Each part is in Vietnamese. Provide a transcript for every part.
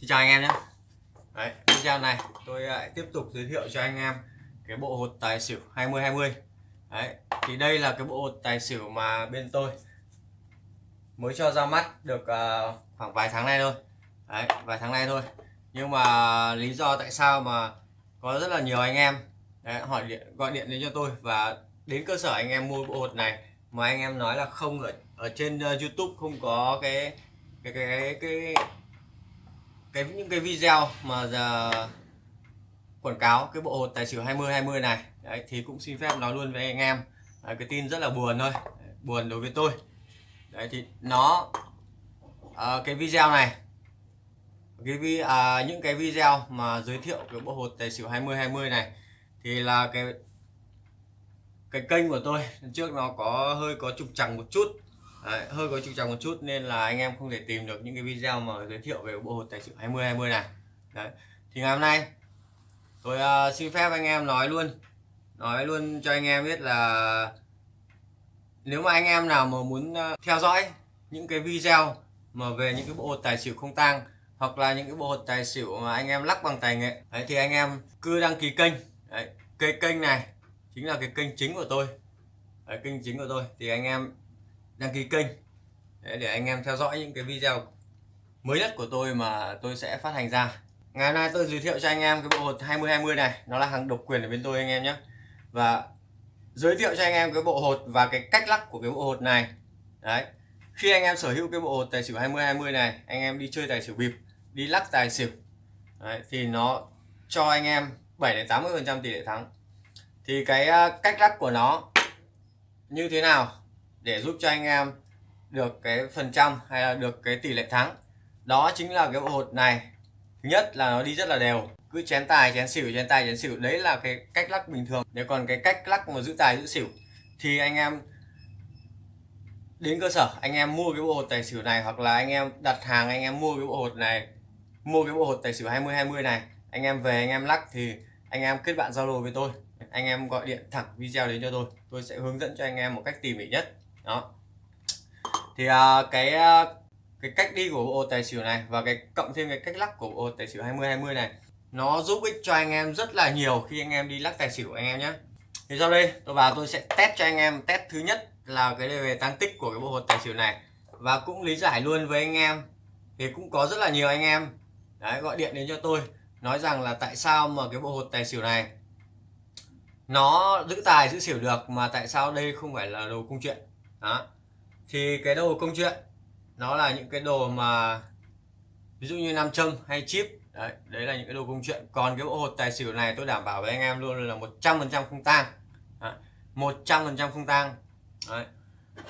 Xin chào anh em nhé. Đấy, video này tôi lại tiếp tục giới thiệu cho anh em cái bộ hột tài xỉu 2020 Đấy, thì đây là cái bộ hột tài xỉu mà bên tôi mới cho ra mắt được uh, khoảng vài tháng nay thôi. Đấy, vài tháng nay thôi. Nhưng mà lý do tại sao mà có rất là nhiều anh em đấy, hỏi điện gọi điện đến cho tôi và đến cơ sở anh em mua bộ hột này mà anh em nói là không ở ở trên uh, YouTube không có cái cái cái cái, cái cái những cái video mà giờ quảng cáo cái bộ hột tài xỉu 20 20 này đấy, thì cũng xin phép nói luôn với anh em. Đấy, cái tin rất là buồn thôi buồn đối với tôi. Đấy thì nó à, cái video này cái à, những cái video mà giới thiệu cái bộ hột tài xỉu 20 20 này thì là cái cái kênh của tôi trước nó có hơi có trục trặc một chút. Đấy, hơi có trục trặc một chút nên là anh em không thể tìm được những cái video mà giới thiệu về bộ hột tài xỉu 20 20 này. Đấy. thì ngày hôm nay tôi uh, xin phép anh em nói luôn nói luôn cho anh em biết là nếu mà anh em nào mà muốn uh, theo dõi những cái video mà về những cái bộ hột tài xỉu không tang hoặc là những cái bộ hột tài xỉu mà anh em lắc bằng tài nghệ đấy, thì anh em cứ đăng ký kênh. Đấy, cái kênh này chính là cái kênh chính của tôi. Đấy, kênh chính của tôi. Thì anh em đăng ký kênh. Để, anh em theo dõi những cái video mới nhất của tôi mà tôi sẽ phát hành ra. Ngày hôm nay tôi giới thiệu cho anh em cái bộ hột 2020 này. Nó là hàng độc quyền ở bên tôi anh em nhé. Và giới thiệu cho anh em cái bộ hột và cái cách lắc của cái bộ hột này. Đấy. Khi anh em sở hữu cái bộ hột tài xỉu 2020 này anh em đi chơi tài xỉu bịp đi lắc tài xỉu. Đấy, thì nó cho anh em 7 đến 80 phần trăm tỷ lệ thắng. Thì cái à, cách lắc của nó như thế nào? Để giúp cho anh em được cái phần trăm hay là được cái tỷ lệ thắng. Đó chính là cái bộ hột này. Thứ nhất là nó đi rất là đều. Cứ chén tài, chén xỉu, chén tài, chén xỉu. Đấy là cái cách lắc bình thường. Nếu còn cái cách lắc mà giữ tài, giữ xỉu, thì anh em đến cơ sở, anh em mua cái bộ hột tài xỉu này, hoặc là anh em đặt hàng, anh em mua cái bộ hột này, mua cái bộ hột tài xỉu 20 20 này, anh em về, anh em lắc, thì anh em kết bạn Zalo với tôi. Anh em gọi điện thẳng video đến cho tôi. Tôi sẽ hướng dẫn cho anh em một cách tỉ mỉ nhất đó. Thì uh, cái uh, cái cách đi của bộ tài xỉu này và cái cộng thêm cái cách lắc của bộ tài xỉu 20 20 này nó giúp ích cho anh em rất là nhiều khi anh em đi lắc tài xỉu anh em nhé thì sau đây tôi vào tôi sẽ test cho anh em. Test thứ nhất là cái về tăng tích của cái bộ hột tài xỉu này và cũng lý giải luôn với anh em. Thì cũng có rất là nhiều anh em. Đấy, gọi điện đến cho tôi nói rằng là tại sao mà cái bộ hột tài xỉu này nó giữ tài giữ xỉu được mà tại sao đây không phải là đồ công chuyện đó. Thì cái đồ công chuyện nó là những cái đồ mà ví dụ như nam châm hay chip. Đấy, đấy là những cái đồ công chuyện. Còn cái bộ hột tài xỉu này tôi đảm bảo với anh em luôn là một trăm phần trăm không tang. Một trăm phần trăm không tang. Đấy.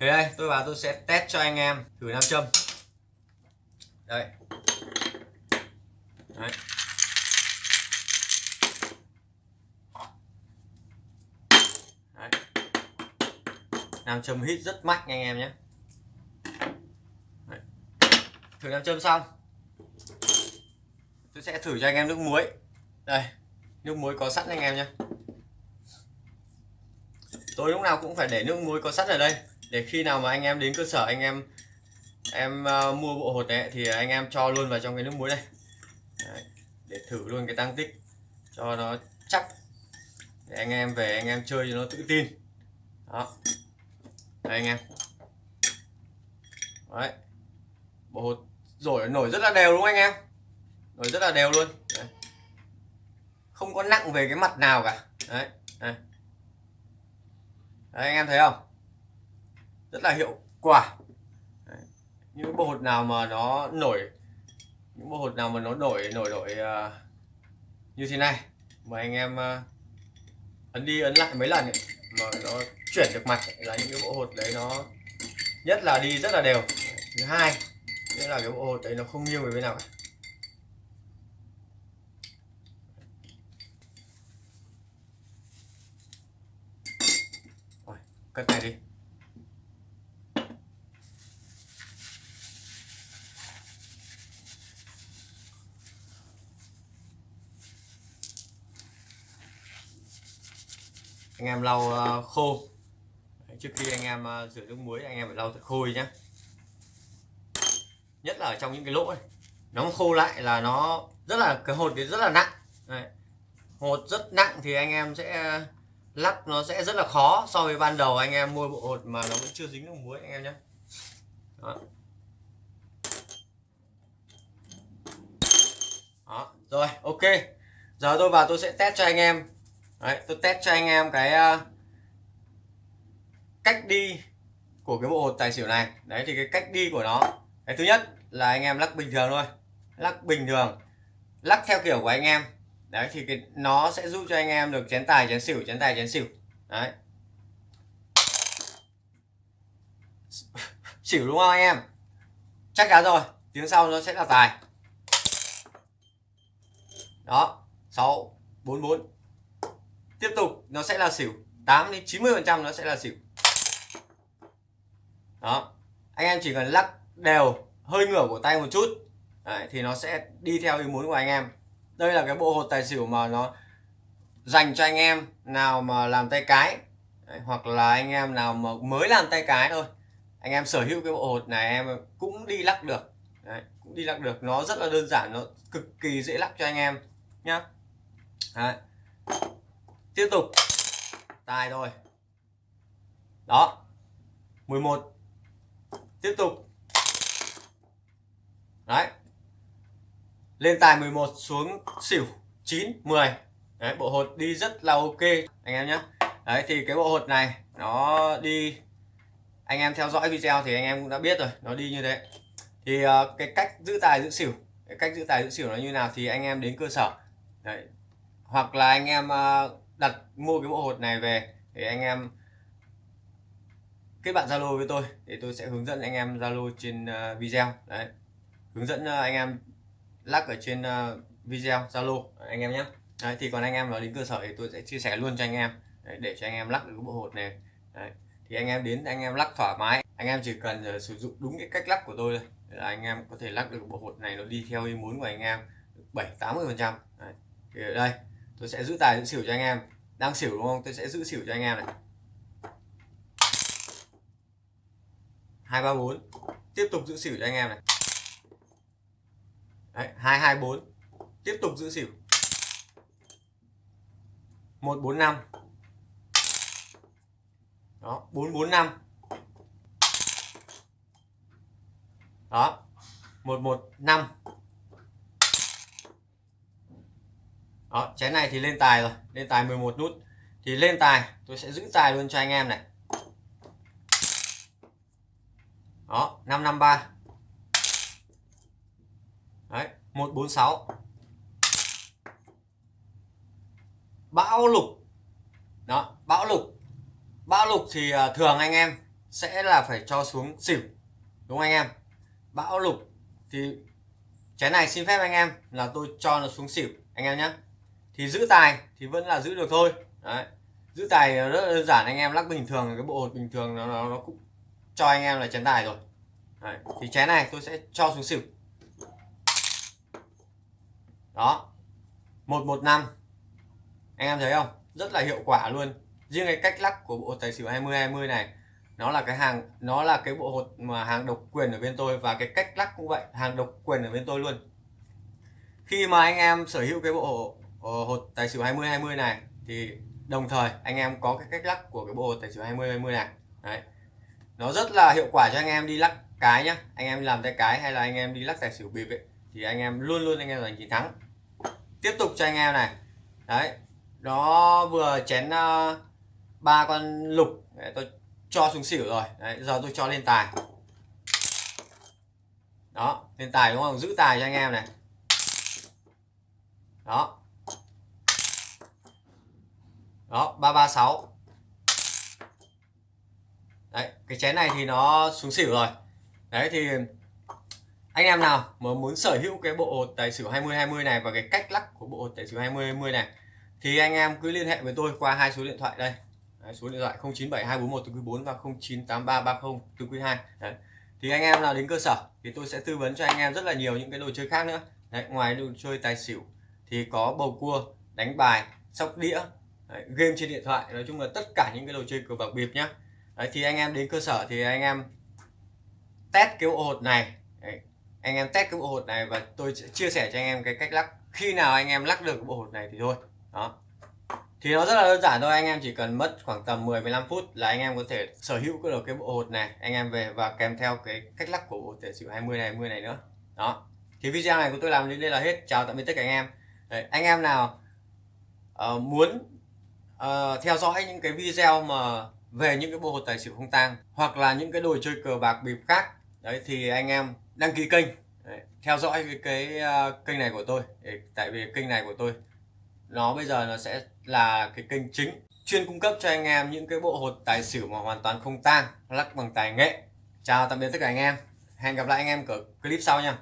thì đây tôi vào tôi sẽ test cho anh em thử nam châm. Đây đấy. Nam châm hít rất mạnh anh em nhé. Thử nam châm xong. Tôi sẽ thử cho anh em nước muối. Đây nước muối có sẵn anh em nhé. Tôi lúc nào cũng phải để nước muối có sẵn ở đây. Để khi nào mà anh em đến cơ sở anh em em uh, mua bộ hột này thì anh em cho luôn vào trong cái nước muối đây. Đấy, để thử luôn cái tăng tích cho nó chắc. Để anh em về anh em chơi cho nó tự tin. Đó đây anh em. Đấy. Bộ hột rồi nổi rất là đều đúng không anh em? Nổi rất là đều luôn. Đấy. không có nặng về cái mặt nào cả. Đấy, đấy. đấy anh em thấy không? Rất là hiệu quả. Đấy. những bộ hột nào mà nó nổi những bộ hột nào mà nó nổi nổi nổi ờ, uh, như thế này. Mà anh em uh, ấn đi ấn lại mấy lần ấy, mà nó chuyển được mặt là những cái bộ hột đấy nó nhất là đi rất là đều. Thứ hai nghĩa là cái bộ hột đấy nó không nghiêng về bên nào cả. Rồi, cất này đi. Anh em lau uh, khô trước khi anh em ờ, rửa nước muối anh em phải lau thật khô nhé nhất là ở trong những cái lỗ này nó khô lại là nó rất là cái hột thì rất là nặng. Đấy. hột rất nặng thì anh em sẽ lắp nó sẽ rất là khó so với ban đầu anh em mua bộ hột mà nó vẫn chưa dính nước muối anh em nhé đó. đó rồi ok. Giờ tôi vào tôi sẽ test cho anh em. Đấy, tôi test cho anh em cái uh, cách đi của cái bộ hột tài xỉu này. Đấy, thì cái cách đi của nó. Cái thứ nhất là anh em lắc bình thường thôi. Lắc bình thường. Lắc theo kiểu của anh em. Đấy, thì cái, nó sẽ giúp cho anh em được chén tài, chén xỉu, chén tài, chén xỉu. Đấy. Xỉu đúng không anh em? Chắc chắn rồi. Tiếng sau nó sẽ là tài. Đó. 6 44 tiếp tục, nó sẽ là xỉu. 8 đến 90 phần trăm nó sẽ là xỉu đó. Anh em chỉ cần lắc đều hơi ngửa của tay một chút. Đấy, thì nó sẽ đi theo ý muốn của anh em. Đây là cái bộ hột tài xỉu mà nó dành cho anh em nào mà làm tay cái Đấy, hoặc là anh em nào mà mới làm tay cái thôi. Anh em sở hữu cái bộ hột này em cũng đi lắc được. Đấy, cũng đi lắc được. Nó rất là đơn giản nó cực kỳ dễ lắc cho anh em nhá. Đấy. tiếp tục. Tài rồi đó. 11 tiếp tục. Đấy. Lên tài 11 xuống xỉu 9 10 đấy bộ hột đi rất là ok anh em nhé đấy thì cái bộ hột này nó đi anh em theo dõi video thì anh em cũng đã biết rồi nó đi như thế. Thì uh, cái cách giữ tài giữ xỉu cái cách giữ tài giữ xỉu nó như nào thì anh em đến cơ sở. Đấy. hoặc là anh em uh, đặt mua cái bộ hột này về thì anh em kết bạn Zalo với tôi để tôi sẽ hướng dẫn anh em Zalo trên uh, video đấy hướng dẫn uh, anh em lắc ở trên uh, video Zalo anh em nhé đấy, thì còn anh em vào đến cơ sở thì tôi sẽ chia sẻ luôn cho anh em đấy, để cho anh em lắc được cái bộ hột này đấy. thì anh em đến anh em lắc thoải mái anh em chỉ cần uh, sử dụng đúng cái cách lắc của tôi thôi là anh em có thể lắc được bộ hột này nó đi theo ý muốn của anh em 7 80 phần trăm thì ở đây tôi sẽ giữ tài giữ xỉu cho anh em đang xỉu đúng không tôi sẽ giữ xỉu cho anh em này hai ba bốn. Tiếp tục giữ xỉu cho anh em này. Đấy, 224 tiếp tục giữ xỉu. 145 đó 445 đó 115 đó chén này thì lên tài rồi. Lên tài 11 nút. Thì lên tài tôi sẽ giữ tài luôn cho anh em này. Đó 553 đấy 146 bão lục. Đó bão lục. Bão lục thì à, thường anh em sẽ là phải cho xuống xỉu đúng không anh em? Bão lục thì cái này xin phép anh em là tôi cho nó xuống xỉu anh em nhé thì giữ tài thì vẫn là giữ được thôi. Đấy giữ tài rất đơn giản anh em lắc bình thường cái bộ hột bình thường nó nó, nó cũng cho anh em là chén tài rồi. Đấy. thì chén này tôi sẽ cho xuống xỉu. Đó. 115 anh em thấy không? Rất là hiệu quả luôn. Riêng cái cách lắc của bộ tài xỉu 20 20 này, nó là cái hàng, nó là cái bộ hột mà hàng độc quyền ở bên tôi và cái cách lắc cũng vậy, hàng độc quyền ở bên tôi luôn. Khi mà anh em sở hữu cái bộ ờ, hột tài xỉu 20 20 này, thì đồng thời anh em có cái cách lắc của cái bộ hột tài xỉu 20 20 này. Đấy nó rất là hiệu quả cho anh em đi lắc cái nhá. Anh em làm tay cái hay là anh em đi lắc tài xỉu bịp ấy thì anh em luôn luôn anh em giành chiến thắng. Tiếp tục cho anh em này. Đấy nó vừa chén uh, ba con lục. Đấy, tôi cho xuống xỉu rồi. Đấy, giờ tôi cho lên tài. Đó lên tài đúng không? Giữ tài cho anh em này. Đó. Đó ba ba sáu đấy cái chén này thì nó xuống xỉu rồi. Đấy thì anh em nào mà muốn sở hữu cái bộ tài xỉu 20 20 này và cái cách lắc của bộ tài xỉu 20 20 này thì anh em cứ liên hệ với tôi qua hai số điện thoại đây. Đấy, số điện thoại 097241 từ quý 4 và 098330 từ quý 2 Đấy. thì anh em nào đến cơ sở thì tôi sẽ tư vấn cho anh em rất là nhiều những cái đồ chơi khác nữa. Đấy, ngoài đồ chơi tài xỉu thì có bầu cua đánh bài sóc đĩa Đấy, game trên điện thoại. Nói chung là tất cả những cái đồ chơi cờ bạc bịp nhá. Đấy, thì anh em đến cơ sở thì anh em test cái bộ hột này. Đấy, anh em test cái bộ hột này và tôi sẽ chia sẻ cho anh em cái cách lắc. Khi nào anh em lắc được cái bộ hột này thì thôi. Đó. Thì nó rất là đơn giản thôi anh em chỉ cần mất khoảng tầm 10 15 phút là anh em có thể sở hữu được cái bộ hột này anh em về và kèm theo cái cách lắc của bộ tài xỉu 20 này 20 này nữa. Đó. Thì video này của tôi làm đến đây là hết. Chào tạm biệt tất cả anh em. Đấy, anh em nào uh, muốn uh, theo dõi những cái video mà về những cái bộ hột tài xỉu không tang hoặc là những cái đồ chơi cờ bạc bịp khác. Đấy thì anh em đăng ký kênh. Đấy, theo dõi cái, cái uh, kênh này của tôi. Để, tại vì kênh này của tôi nó bây giờ nó sẽ là cái kênh chính chuyên cung cấp cho anh em những cái bộ hột tài xỉu mà hoàn toàn không tang lắc bằng tài nghệ. Chào tạm biệt tất cả anh em. Hẹn gặp lại anh em ở clip sau nha.